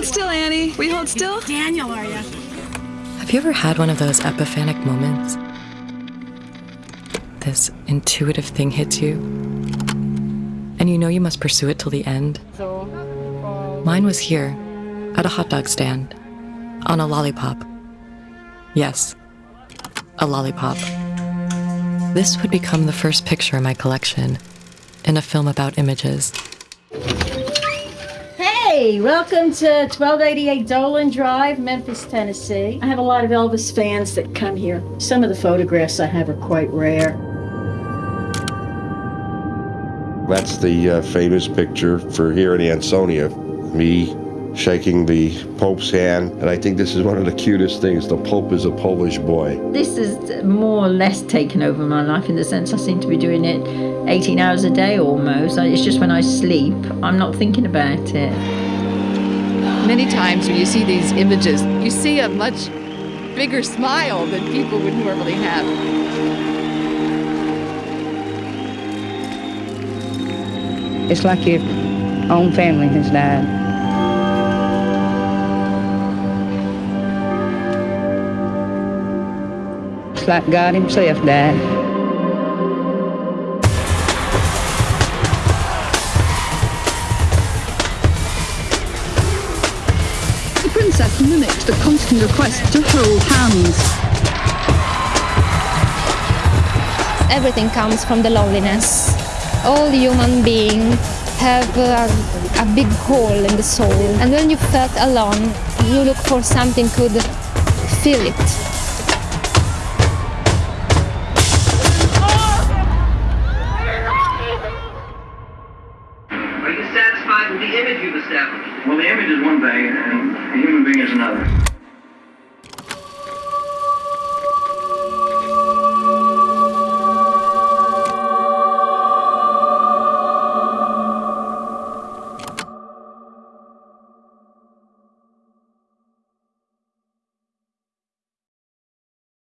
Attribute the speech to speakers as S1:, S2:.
S1: hold still, Annie. We hold still?
S2: Daniel, are you?
S3: Have you ever had one of those epiphanic moments? This intuitive thing hits you, and you know you must pursue it till the end. Mine was here, at a hot dog stand, on a lollipop. Yes, a lollipop. This would become the first picture in my collection, in a film about images.
S4: Hey, welcome to 1288 Dolan Drive, Memphis, Tennessee. I have a lot of Elvis fans that come here. Some of the photographs I have are quite rare.
S5: That's the uh, famous picture for here in Ansonia. Me shaking the Pope's hand, and I think this is one of the cutest things. The Pope is a Polish boy.
S6: This is more or less taken over my life in the sense I seem to be doing it 18 hours a day almost. It's just when I sleep, I'm not thinking about it.
S1: Many times when you see these images, you see a much bigger smile than people would normally have.
S7: It's like your own family has died. It's like God Himself died.
S8: Princess mimicked the constant request to hold hands.
S9: Everything comes from the loneliness. All human beings have a, a big hole in the soul. And when you felt alone, you look for something could fill it.
S10: With the image you've established? Well, the image is one thing, and a human being is another.